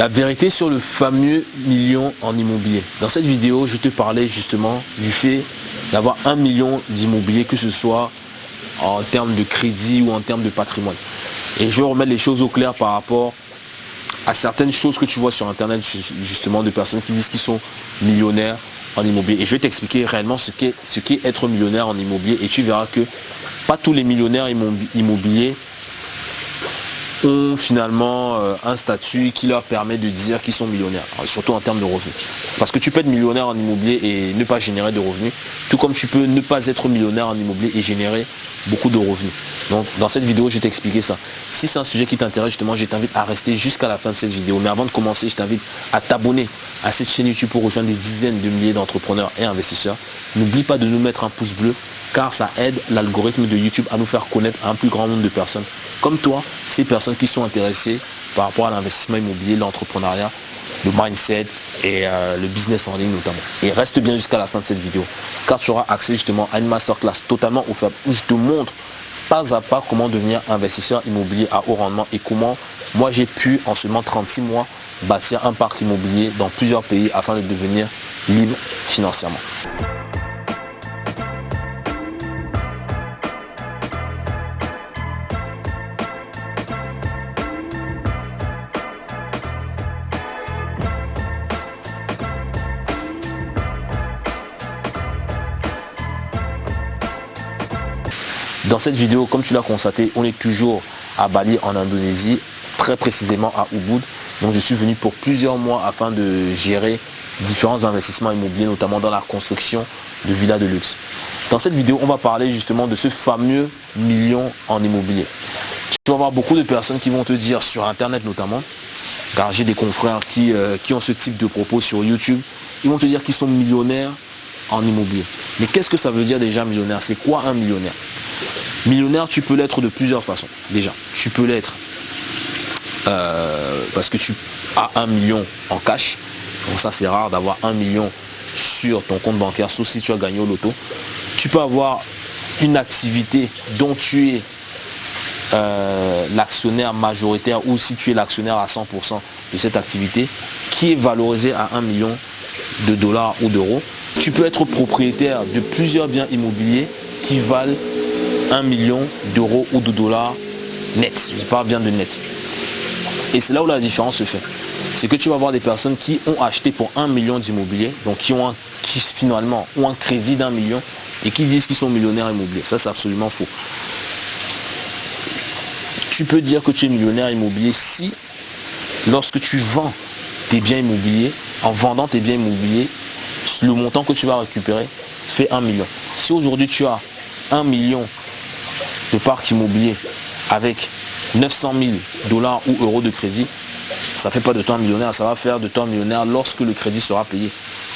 La vérité sur le fameux million en immobilier. Dans cette vidéo, je te parlais justement du fait d'avoir un million d'immobilier, que ce soit en termes de crédit ou en termes de patrimoine. Et je vais remettre les choses au clair par rapport à certaines choses que tu vois sur Internet, justement, de personnes qui disent qu'ils sont millionnaires en immobilier. Et je vais t'expliquer réellement ce qu'est ce qu'est être millionnaire en immobilier. Et tu verras que pas tous les millionnaires immobiliers ont finalement euh, un statut qui leur permet de dire qu'ils sont millionnaires, surtout en termes de revenus. Parce que tu peux être millionnaire en immobilier et ne pas générer de revenus, tout comme tu peux ne pas être millionnaire en immobilier et générer beaucoup de revenus. Donc dans cette vidéo, je vais t'expliquer ça. Si c'est un sujet qui t'intéresse, justement, je t'invite à rester jusqu'à la fin de cette vidéo. Mais avant de commencer, je t'invite à t'abonner à cette chaîne YouTube pour rejoindre des dizaines de milliers d'entrepreneurs et investisseurs. N'oublie pas de nous mettre un pouce bleu car ça aide l'algorithme de YouTube à nous faire connaître un plus grand nombre de personnes comme toi, ces personnes qui sont intéressées par rapport à l'investissement immobilier, l'entrepreneuriat, le mindset et euh, le business en ligne notamment. Et reste bien jusqu'à la fin de cette vidéo car tu auras accès justement à une masterclass totalement offerte où je te montre pas à pas comment devenir investisseur immobilier à haut rendement et comment moi j'ai pu en seulement 36 mois bâtir un parc immobilier dans plusieurs pays afin de devenir libre financièrement. Dans cette vidéo, comme tu l'as constaté, on est toujours à Bali en Indonésie, très précisément à Ubud. Donc je suis venu pour plusieurs mois afin de gérer différents investissements immobiliers, notamment dans la construction de villas de luxe. Dans cette vidéo, on va parler justement de ce fameux million en immobilier. Tu vas avoir beaucoup de personnes qui vont te dire sur Internet notamment, car j'ai des confrères qui, euh, qui ont ce type de propos sur YouTube, ils vont te dire qu'ils sont millionnaires en immobilier. Mais qu'est-ce que ça veut dire déjà millionnaire C'est quoi un millionnaire? Millionnaire, tu peux l'être de plusieurs façons. Déjà, tu peux l'être euh, parce que tu as un million en cash. Donc ça, c'est rare d'avoir un million sur ton compte bancaire, sauf si tu as gagné au loto. Tu peux avoir une activité dont tu es euh, l'actionnaire majoritaire ou si tu es l'actionnaire à 100% de cette activité qui est valorisée à 1 million de dollars ou d'euros. Tu peux être propriétaire de plusieurs biens immobiliers qui valent 1 million d'euros ou de dollars net. Je parle bien de net. Et c'est là où la différence se fait. C'est que tu vas avoir des personnes qui ont acheté pour 1 million d'immobilier, donc qui ont qui finalement ont un crédit d'un million et qui disent qu'ils sont millionnaires immobiliers. Ça, c'est absolument faux. Tu peux dire que tu es millionnaire immobilier si, lorsque tu vends tes biens immobiliers, en vendant tes biens immobiliers, le montant que tu vas récupérer fait 1 million. Si aujourd'hui tu as 1 million de parc immobilier avec 900 000 dollars ou euros de crédit, ça ne fait pas de toi un millionnaire, ça va faire de toi un millionnaire lorsque le crédit sera payé.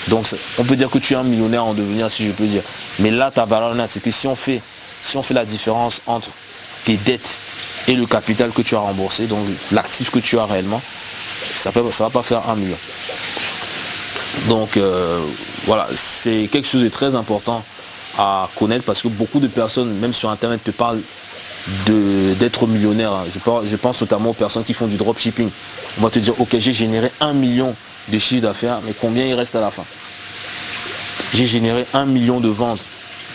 Donc on peut dire que tu es un millionnaire en devenir, si je peux dire. Mais là, ta valeur nette, c'est que si on, fait, si on fait la différence entre tes dettes et le capital que tu as remboursé, donc l'actif que tu as réellement, ça ne ça va pas faire un million. Donc euh, voilà, c'est quelque chose de très important à connaître parce que beaucoup de personnes, même sur Internet, te parlent d'être millionnaire. Je, je pense notamment aux personnes qui font du dropshipping. On va te dire, ok, j'ai généré un million de chiffre d'affaires, mais combien il reste à la fin? J'ai généré un million de ventes.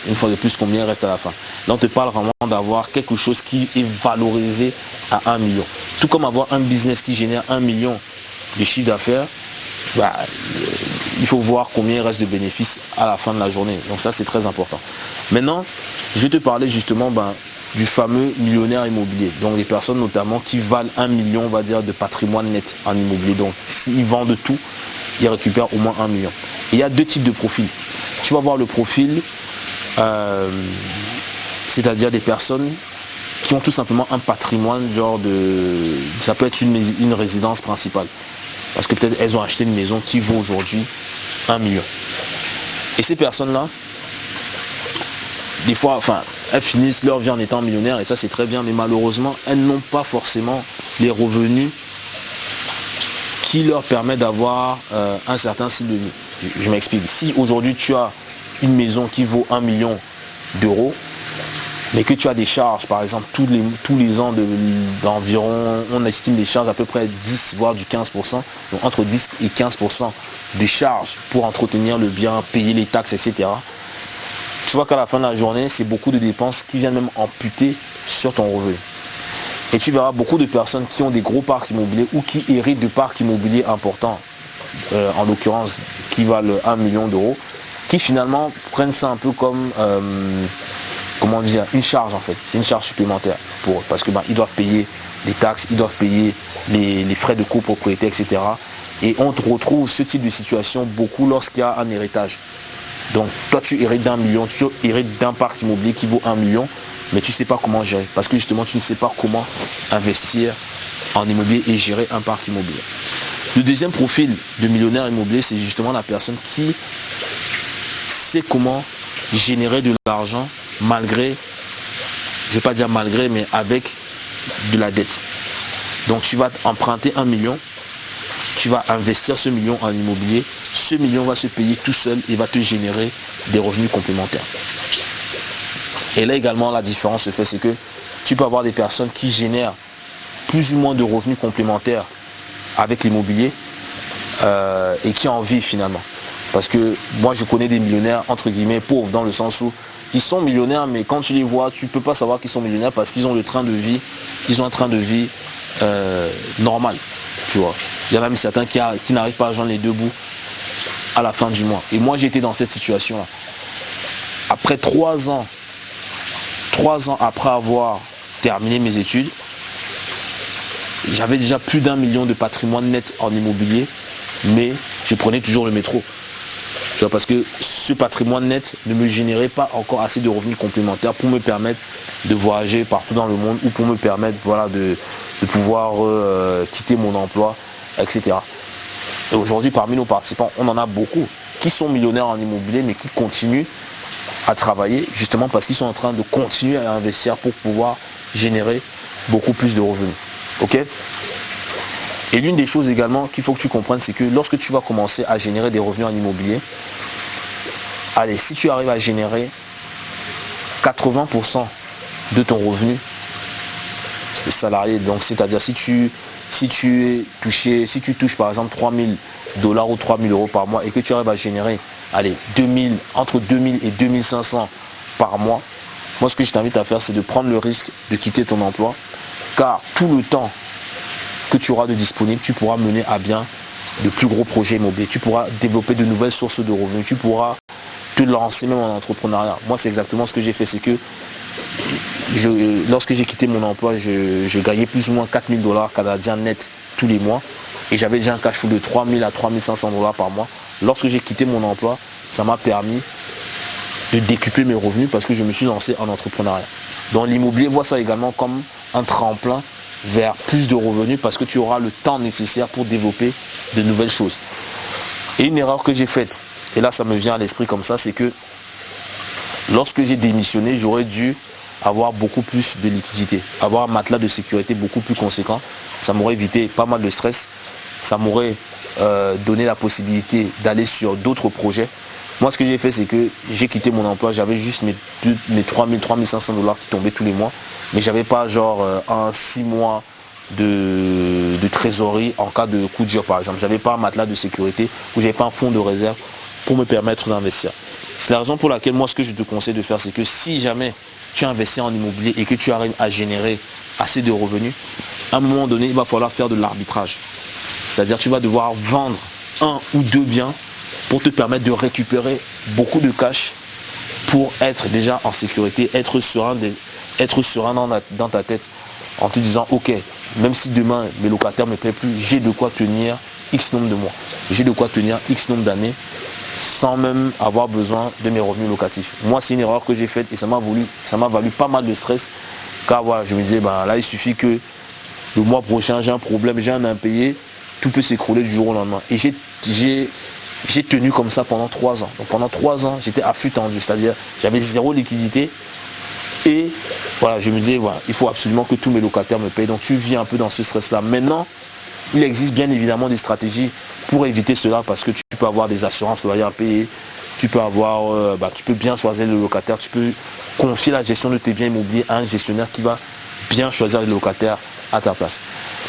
Une fois de plus, combien il reste à la fin? Là, on te parle vraiment d'avoir quelque chose qui est valorisé à un million. Tout comme avoir un business qui génère un million de chiffre d'affaires, bah, il faut voir combien il reste de bénéfices à la fin de la journée. Donc ça, c'est très important. Maintenant, je vais te parler justement ben, du fameux millionnaire immobilier. Donc les personnes notamment qui valent un million, on va dire, de patrimoine net en immobilier. Donc s'ils vendent tout, ils récupèrent au moins un million. il y a deux types de profils. Tu vas voir le profil, euh, c'est-à-dire des personnes qui ont tout simplement un patrimoine, genre de... Ça peut être une résidence principale. Parce que peut-être elles ont acheté une maison qui vaut aujourd'hui un million. Et ces personnes-là, des fois, enfin, elles finissent leur vie en étant millionnaires et ça c'est très bien, mais malheureusement, elles n'ont pas forcément les revenus qui leur permettent d'avoir euh, un certain style de vie. Je, m'explique. Si aujourd'hui tu as une maison qui vaut un million d'euros, mais que tu as des charges, par exemple, tous les, tous les ans d'environ, on estime des charges à peu près 10, voire du 15%, donc entre 10 et 15% de charges pour entretenir le bien, payer les taxes, etc. Tu vois qu'à la fin de la journée, c'est beaucoup de dépenses qui viennent même amputer sur ton revenu. Et tu verras beaucoup de personnes qui ont des gros parcs immobiliers ou qui héritent de parcs immobiliers importants, euh, en l'occurrence qui valent 1 million d'euros, qui finalement prennent ça un peu comme euh, comment dire, une charge en fait. C'est une charge supplémentaire pour eux. Parce que ben, doivent payer les taxes, ils doivent payer les, frais de copropriété, etc. Et on retrouve ce type de situation beaucoup lorsqu'il y a un héritage. Donc toi tu hérites d'un million, tu hérites d'un parc immobilier qui vaut un million, mais tu ne sais pas comment gérer. Parce que justement tu ne sais pas comment investir en immobilier et gérer un parc immobilier. Le deuxième profil de millionnaire immobilier, c'est justement la personne qui sait comment générer de l'argent malgré, je ne vais pas dire malgré, mais avec de la dette. Donc tu vas emprunter un million, tu vas investir ce million en immobilier, ce million va se payer tout seul et va te générer des revenus complémentaires. Et là également la différence se fait, c'est que tu peux avoir des personnes qui génèrent plus ou moins de revenus complémentaires avec l'immobilier euh, et qui en vivent finalement. Parce que moi je connais des millionnaires entre guillemets pauvres dans le sens où ils sont millionnaires, mais quand tu les vois, tu ne peux pas savoir qu'ils sont millionnaires parce qu'ils ont le train de vie, ils ont un train de vie euh, normal. Tu vois. Il y en a même certains qui, n'arrivent pas à joindre les deux bouts à la fin du mois. Et moi, j'étais dans cette situation-là. Après trois ans, trois ans après avoir terminé mes études, j'avais déjà plus d'un million de patrimoine net en immobilier, mais je prenais toujours le métro parce que ce patrimoine net ne me générait pas encore assez de revenus complémentaires pour me permettre de voyager partout dans le monde ou pour me permettre voilà, de, pouvoir euh, quitter mon emploi, etc. Et aujourd'hui, parmi nos participants, on en a beaucoup qui sont millionnaires en immobilier, mais qui continuent à travailler justement parce qu'ils sont en train de continuer à investir pour pouvoir générer beaucoup plus de revenus. Ok? Et l'une des choses également qu'il faut que tu comprennes, c'est que lorsque tu vas commencer à générer des revenus en immobilier, allez, si tu arrives à générer 80% de ton revenu salarié, donc c'est-à-dire si tu, es touché, si tu touches par exemple 3000 dollars ou 3000 euros par mois et que tu arrives à générer allez, 2000, entre 2000 et 2500 par mois, moi ce que je t'invite à faire c'est de prendre le risque de quitter ton emploi car tout le temps que tu auras de disponible, tu pourras mener à bien de plus gros projets immobiliers. Tu pourras développer de nouvelles sources de revenus. Tu pourras te lancer même en entrepreneuriat. Moi, c'est exactement ce que j'ai fait. C'est que lorsque j'ai quitté mon emploi, je, gagnais plus ou moins 4000 dollars canadiens net tous les mois. Et j'avais déjà un cash flow de 3000 à 3500 dollars par mois. Lorsque j'ai quitté mon emploi, ça m'a permis de décupler mes revenus parce que je me suis lancé en entrepreneuriat. Donc l'immobilier voit ça également comme un tremplin vers plus de revenus parce que tu auras le temps nécessaire pour développer de nouvelles choses. Et une erreur que j'ai faite, et là ça me vient à l'esprit comme ça, c'est que lorsque j'ai démissionné, j'aurais dû avoir beaucoup plus de liquidité, avoir un matelas de sécurité beaucoup plus conséquent. Ça m'aurait évité pas mal de stress, ça m'aurait euh, donné la possibilité d'aller sur d'autres projets. Moi, ce que j'ai fait, c'est que j'ai quitté mon emploi, j'avais juste mes, mes 3000, 3500 dollars qui tombaient tous les mois mais j'avais pas genre euh, un six mois de, trésorerie en cas de coup dur par exemple. J'avais pas un matelas de sécurité ou j'avais pas un fonds de réserve pour me permettre d'investir. C'est la raison pour laquelle moi ce que je te conseille de faire c'est que si jamais tu investis en immobilier et que tu arrives à générer assez de revenus, à un moment donné il va falloir faire de l'arbitrage. C'est-à-dire tu vas devoir vendre un ou deux biens pour te permettre de récupérer beaucoup de cash pour être déjà en sécurité, être serein être serein dans, ta tête en te disant, ok, même si demain mes locataires ne me paient plus, j'ai de quoi tenir X nombre de mois. J'ai de quoi tenir X nombre d'années sans même avoir besoin de mes revenus locatifs. Moi, c'est une erreur que j'ai faite et ça m'a valu pas mal de stress. Car voilà, je me disais, ben, là, il suffit que le mois prochain, j'ai un problème, j'ai un impayé, tout peut s'écrouler du jour au lendemain. Et j'ai tenu comme ça pendant trois ans. Donc pendant trois ans, j'étais à flux tendu, c'est-à-dire j'avais zéro liquidité et voilà, je me disais, voilà, il faut absolument que tous mes locataires me payent. Donc tu vis un peu dans ce stress-là. Maintenant, il existe bien évidemment des stratégies pour éviter cela parce que tu peux avoir des assurances loyales à payer. tu peux avoir, euh, bah, tu peux bien choisir le locataire, tu peux confier la gestion de tes biens immobiliers à un gestionnaire qui va bien choisir le locataire à ta place.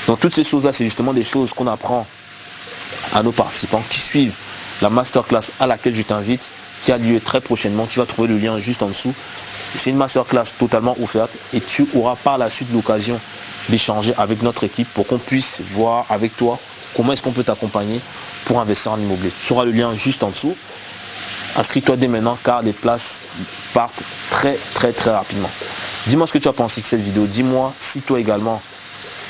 Donc toutes ces choses-là, c'est justement des choses qu'on apprend à nos participants qui suivent la masterclass à laquelle je t'invite, qui a lieu très prochainement. Tu vas trouver le lien juste en dessous. C'est une masterclass totalement offerte et tu auras par la suite l'occasion d'échanger avec notre équipe pour qu'on puisse voir avec toi comment est-ce qu'on peut t'accompagner pour investir en immobilier. Tu auras le lien juste en dessous. Inscris-toi dès maintenant car les places partent très très très rapidement. Dis-moi ce que tu as pensé de cette vidéo. Dis-moi si toi également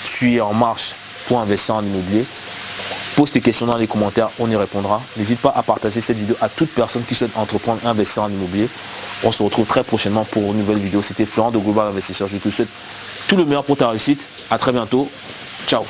tu es en marche pour investir en immobilier. Pose tes questions dans les commentaires, on y répondra. N'hésite pas à partager cette vidéo à toute personne qui souhaite entreprendre investir en immobilier. On se retrouve très prochainement pour une nouvelle vidéo. C'était Florent de Global Investisseur. Je te souhaite tout le meilleur pour ta réussite. À très bientôt. Ciao